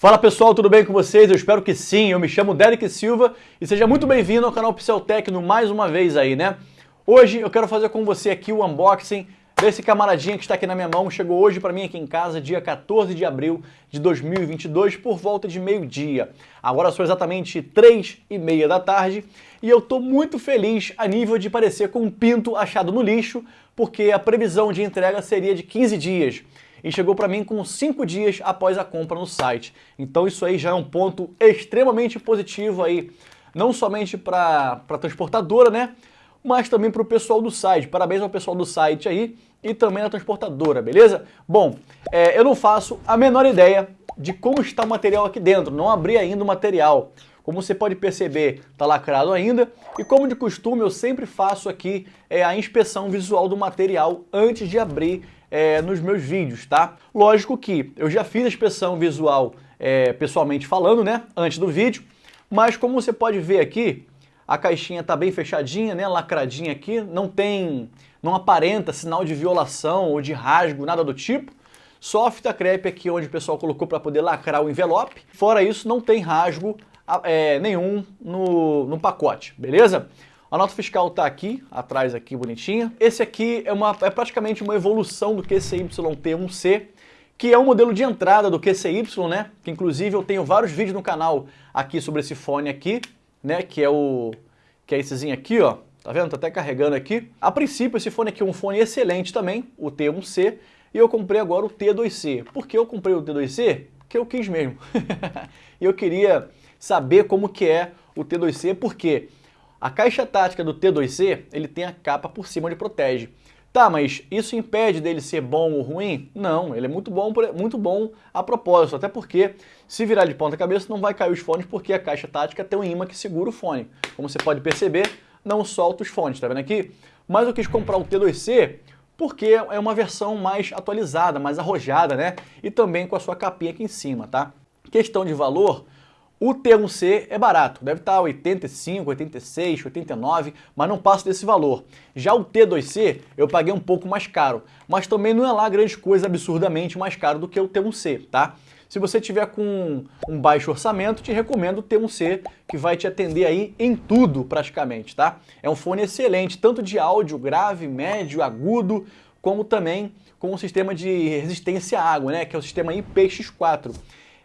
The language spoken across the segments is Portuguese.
Fala pessoal, tudo bem com vocês? Eu espero que sim. Eu me chamo Derek Silva e seja muito bem-vindo ao canal Pixel Tecno mais uma vez aí, né? Hoje eu quero fazer com você aqui o unboxing desse camaradinha que está aqui na minha mão. Chegou hoje para mim aqui em casa, dia 14 de abril de 2022, por volta de meio-dia. Agora são exatamente 3 e meia da tarde e eu estou muito feliz a nível de parecer com um pinto achado no lixo, porque a previsão de entrega seria de 15 dias e chegou para mim com 5 dias após a compra no site. Então isso aí já é um ponto extremamente positivo aí, não somente para a transportadora, né? Mas também para o pessoal do site. Parabéns ao pessoal do site aí e também da transportadora, beleza? Bom, é, eu não faço a menor ideia de como está o material aqui dentro, não abri ainda o material. Como você pode perceber, está lacrado ainda. E como de costume, eu sempre faço aqui é, a inspeção visual do material antes de abrir é, nos meus vídeos, tá? Lógico que eu já fiz a inspeção visual é, pessoalmente falando, né, antes do vídeo, mas como você pode ver aqui, a caixinha está bem fechadinha, né, lacradinha aqui, não tem, não aparenta sinal de violação ou de rasgo, nada do tipo. Só a fita crepe aqui onde o pessoal colocou para poder lacrar o envelope. Fora isso, não tem rasgo é, nenhum no, no pacote, beleza? A nota fiscal está aqui, atrás aqui, bonitinha. Esse aqui é, uma, é praticamente uma evolução do QCY-T1C, que é um modelo de entrada do QCY, né? Que inclusive eu tenho vários vídeos no canal aqui sobre esse fone aqui, né? Que é o que é essezinho aqui, ó. Tá vendo? Tá até carregando aqui. A princípio, esse fone aqui é um fone excelente também, o T1C, e eu comprei agora o T2C. Por que eu comprei o T2C? Porque eu quis mesmo. eu queria saber como que é o T2C, porque a caixa tática do T2C, ele tem a capa por cima onde protege. Tá, mas isso impede dele ser bom ou ruim? Não, ele é muito bom, muito bom a propósito, até porque se virar de ponta cabeça não vai cair os fones porque a caixa tática tem um imã que segura o fone. Como você pode perceber, não solta os fones, tá vendo aqui? Mas eu quis comprar o T2C porque é uma versão mais atualizada, mais arrojada, né? E também com a sua capinha aqui em cima, tá? Questão de valor, o T1C é barato, deve estar 85, 86, 89, mas não passa desse valor. Já o T2C eu paguei um pouco mais caro, mas também não é lá grande coisa absurdamente mais caro do que o T1C, tá? Se você tiver com um baixo orçamento, te recomendo o T1C, que vai te atender aí em tudo praticamente, tá? É um fone excelente, tanto de áudio grave, médio, agudo, como também com um sistema de resistência à água, né? Que é o sistema IPX4.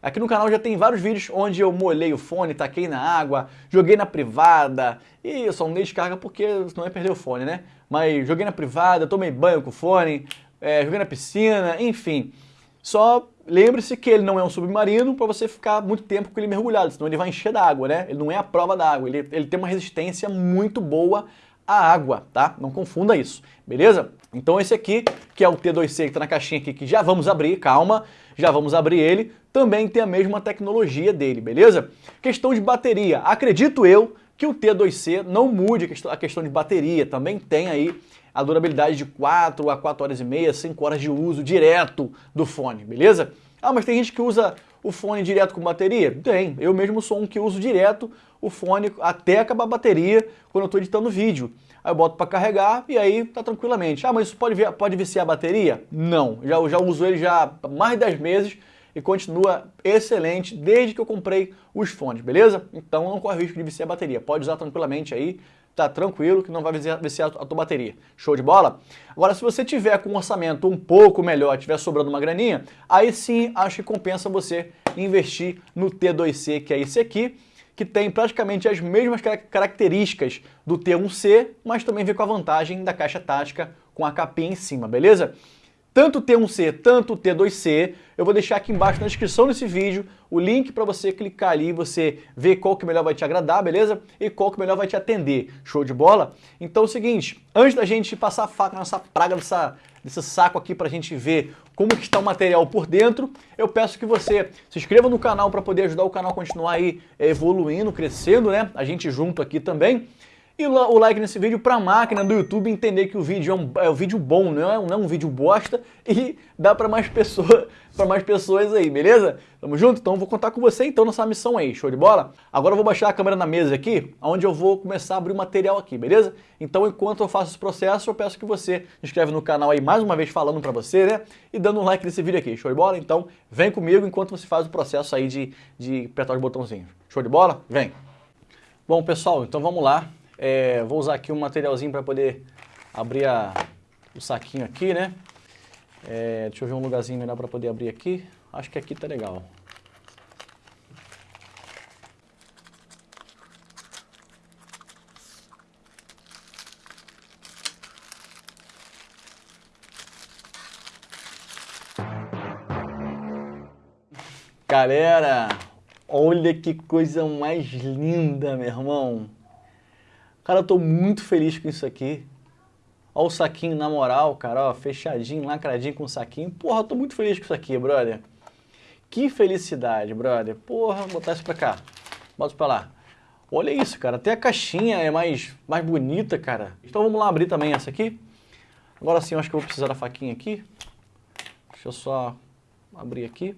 Aqui no canal já tem vários vídeos onde eu molhei o fone, taquei na água, joguei na privada, e eu só não dei descarga porque senão ia perder o fone, né? Mas joguei na privada, tomei banho com o fone, é, joguei na piscina, enfim. Só lembre-se que ele não é um submarino para você ficar muito tempo com ele mergulhado, senão ele vai encher d'água, né? Ele não é a prova da água, ele, ele tem uma resistência muito boa à água, tá? Não confunda isso, beleza? Então esse aqui, que é o T2C que está na caixinha aqui, que já vamos abrir, calma, já vamos abrir ele, também tem a mesma tecnologia dele, beleza? Questão de bateria, acredito eu que o T2C não mude a questão de bateria, também tem aí a durabilidade de 4 a 4 horas e meia, 5 horas de uso direto do fone, beleza? Ah, mas tem gente que usa o fone direto com bateria? Tem, eu mesmo sou um que uso direto o fone até acabar a bateria quando eu estou editando vídeo. Aí eu boto para carregar e aí tá tranquilamente. Ah, mas isso pode, pode viciar a bateria? Não, já, já uso ele já há mais de 10 meses e continua excelente desde que eu comprei os fones, beleza? Então não corre risco de viciar a bateria, pode usar tranquilamente aí, tá tranquilo que não vai viciar a tua bateria. Show de bola? Agora, se você tiver com um orçamento um pouco melhor, tiver sobrando uma graninha, aí sim acho que compensa você investir no T2C, que é esse aqui, que tem praticamente as mesmas características do T1C, mas também vem com a vantagem da caixa tática com a capinha em cima, beleza? Tanto o T1C, tanto o T2C. Eu vou deixar aqui embaixo na descrição desse vídeo o link para você clicar ali e você ver qual que melhor vai te agradar, beleza? E qual que melhor vai te atender. Show de bola? Então é o seguinte, antes da gente passar a faca nessa praga desse saco aqui para a gente ver como que está o material por dentro, eu peço que você se inscreva no canal para poder ajudar o canal a continuar aí evoluindo, crescendo, né? A gente junto aqui também. E o like nesse vídeo para a máquina do YouTube entender que o vídeo é um, é um vídeo bom, não é, não é um vídeo bosta e dá para mais, pessoa, mais pessoas aí, beleza? Tamo junto? Então vou contar com você então nessa missão aí, show de bola? Agora eu vou baixar a câmera na mesa aqui, onde eu vou começar a abrir o material aqui, beleza? Então enquanto eu faço esse processo, eu peço que você se inscreve no canal aí mais uma vez falando para você, né? E dando um like nesse vídeo aqui, show de bola? Então vem comigo enquanto você faz o processo aí de, de apertar os botãozinhos. Show de bola? Vem! Bom pessoal, então vamos lá. É, vou usar aqui um materialzinho para poder abrir a, o saquinho aqui, né? É, deixa eu ver um lugarzinho melhor para poder abrir aqui. Acho que aqui tá legal. Galera, olha que coisa mais linda, meu irmão. Cara, eu tô muito feliz com isso aqui. Olha o saquinho na moral, cara, ó, fechadinho, lacradinho com o saquinho. Porra, eu tô muito feliz com isso aqui, brother. Que felicidade, brother. Porra, vou botar isso pra cá. Bota pra lá. Olha isso, cara. Até a caixinha é mais, mais bonita, cara. Então vamos lá abrir também essa aqui. Agora sim, eu acho que eu vou precisar da faquinha aqui. Deixa eu só abrir aqui.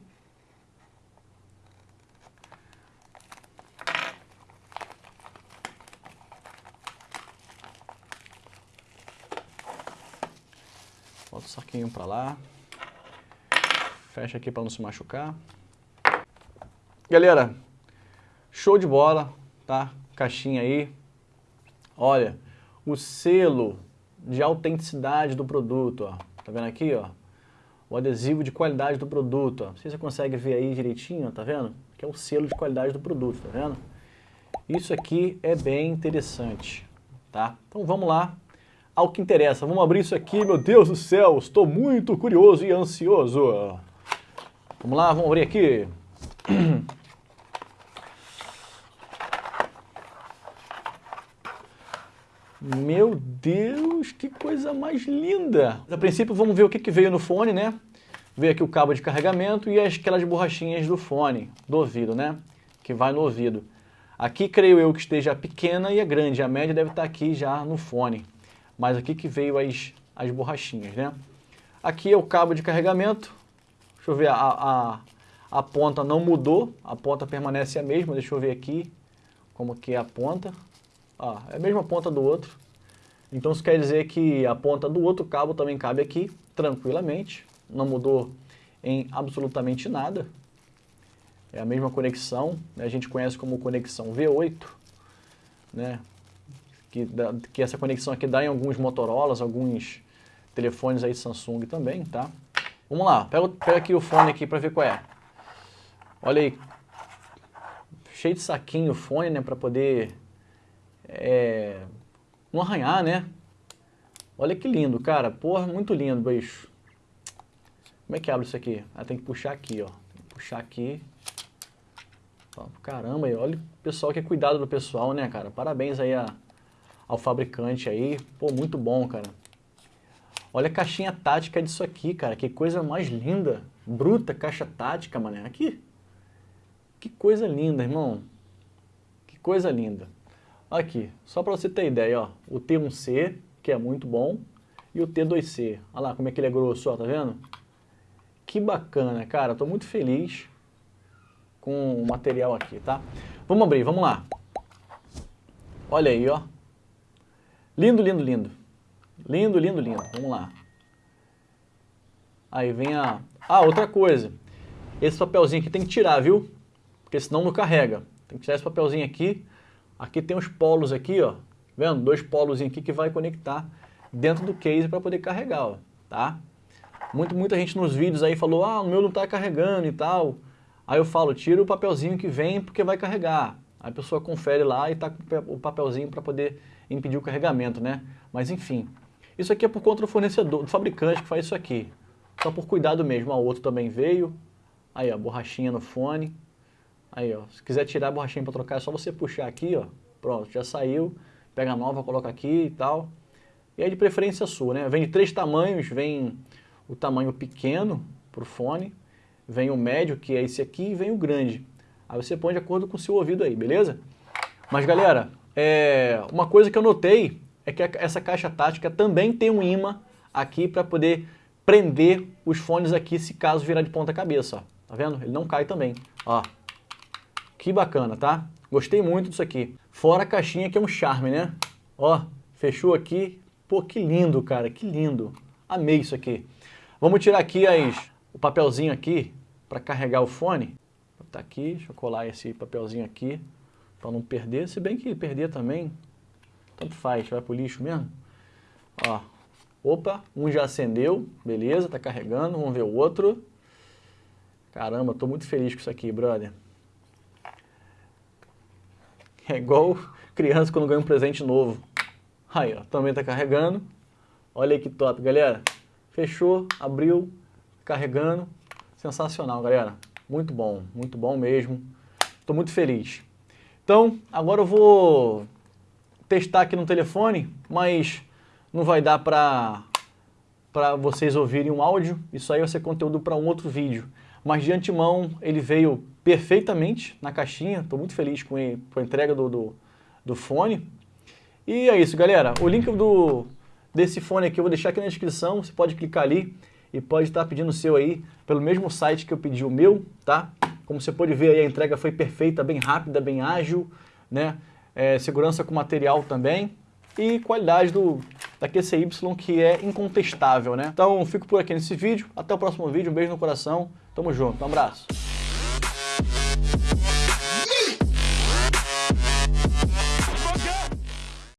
Saquinho para lá. Fecha aqui para não se machucar. Galera, show de bola, tá? Caixinha aí. Olha, o selo de autenticidade do produto, ó. Tá vendo aqui, ó? O adesivo de qualidade do produto, ó. Não sei se você consegue ver aí direitinho, tá vendo? Que é o selo de qualidade do produto, tá vendo? Isso aqui é bem interessante, tá? Então vamos lá ao que interessa. Vamos abrir isso aqui, meu Deus do céu, estou muito curioso e ansioso. Vamos lá, vamos abrir aqui. Meu Deus, que coisa mais linda! A princípio vamos ver o que, que veio no fone, né? Veio aqui o cabo de carregamento e aquelas borrachinhas do fone, do ouvido, né? Que vai no ouvido. Aqui creio eu que esteja a pequena e a grande, a média deve estar aqui já no fone mas aqui que veio as, as borrachinhas, né? Aqui é o cabo de carregamento, deixa eu ver, a, a, a ponta não mudou, a ponta permanece a mesma, deixa eu ver aqui como que é a ponta, ah, é a mesma ponta do outro, então isso quer dizer que a ponta do outro cabo também cabe aqui, tranquilamente, não mudou em absolutamente nada, é a mesma conexão, né? a gente conhece como conexão V8, né? Que, que essa conexão aqui dá em alguns Motorolas, alguns telefones aí Samsung também, tá? Vamos lá, pega, pega aqui o fone aqui para ver qual é. Olha aí, cheio de saquinho o fone, né, para poder é, não arranhar, né? Olha que lindo, cara, porra, muito lindo, bicho. Como é que abre isso aqui? Ah, tem que puxar aqui, ó. puxar aqui. Caramba, olha o pessoal que é cuidado do pessoal, né, cara? Parabéns aí a ao fabricante aí. Pô, muito bom, cara. Olha a caixinha tática disso aqui, cara. Que coisa mais linda. Bruta caixa tática, mané. Aqui. Que coisa linda, irmão. Que coisa linda. Aqui, só para você ter ideia, ó. O T1C, que é muito bom, e o T2C. Olha lá como é que ele é grosso, ó, tá vendo? Que bacana, cara. Tô muito feliz com o material aqui, tá? Vamos abrir, vamos lá. Olha aí, ó. Lindo, lindo, lindo. Lindo, lindo, lindo. Vamos lá. Aí vem a... Ah, outra coisa. Esse papelzinho aqui tem que tirar, viu? Porque senão não carrega. Tem que tirar esse papelzinho aqui. Aqui tem os polos aqui, ó. Vendo? Dois polos aqui que vai conectar dentro do case para poder carregar, ó. Tá? Muito, muita gente nos vídeos aí falou, ah, o meu não está carregando e tal. Aí eu falo, tira o papelzinho que vem porque vai carregar. Aí a pessoa confere lá e tá com o papelzinho para poder impedir o carregamento, né? Mas enfim, isso aqui é por conta do fornecedor, do fabricante que faz isso aqui. Só por cuidado mesmo. O outro também veio. Aí, ó, borrachinha no fone. Aí, ó, se quiser tirar a borrachinha para trocar, é só você puxar aqui, ó. Pronto, já saiu. Pega a nova, coloca aqui e tal. E aí de preferência sua, né? Vem de três tamanhos, vem o tamanho pequeno para o fone, vem o médio, que é esse aqui, e vem o grande. Aí você põe de acordo com o seu ouvido aí, beleza? Mas galera, é, uma coisa que eu notei é que essa caixa tática também tem um imã aqui para poder prender os fones aqui se caso virar de ponta cabeça, ó. Tá vendo? Ele não cai também, ó. Que bacana, tá? Gostei muito disso aqui. Fora a caixinha que é um charme, né? Ó, fechou aqui. Pô, que lindo, cara, que lindo. Amei isso aqui. Vamos tirar aqui as, o papelzinho aqui para carregar o fone. Tá aqui, deixa eu colar esse papelzinho aqui para não perder. Se bem que perder também, tanto faz, vai pro lixo mesmo. Ó, opa, um já acendeu, beleza, tá carregando, vamos ver o outro. Caramba, tô muito feliz com isso aqui, brother. É igual criança quando ganha um presente novo. Aí, ó, também tá carregando. Olha aí que top, galera. Fechou, abriu, carregando. Sensacional, galera. Muito bom, muito bom mesmo. Tô muito feliz. Então, agora eu vou testar aqui no telefone, mas não vai dar para para vocês ouvirem um áudio. Isso aí vai ser conteúdo para um outro vídeo. Mas de antemão, ele veio perfeitamente na caixinha. Estou muito feliz com, com a entrega do, do, do, fone. E é isso, galera. O link do, desse fone aqui eu vou deixar aqui na descrição. Você pode clicar ali e pode estar pedindo o seu aí pelo mesmo site que eu pedi o meu, tá? Como você pode ver a entrega foi perfeita, bem rápida, bem ágil, né? É, segurança com material também e qualidade do, da QCY que é incontestável, né? Então fico por aqui nesse vídeo, até o próximo vídeo, um beijo no coração, tamo junto, um abraço.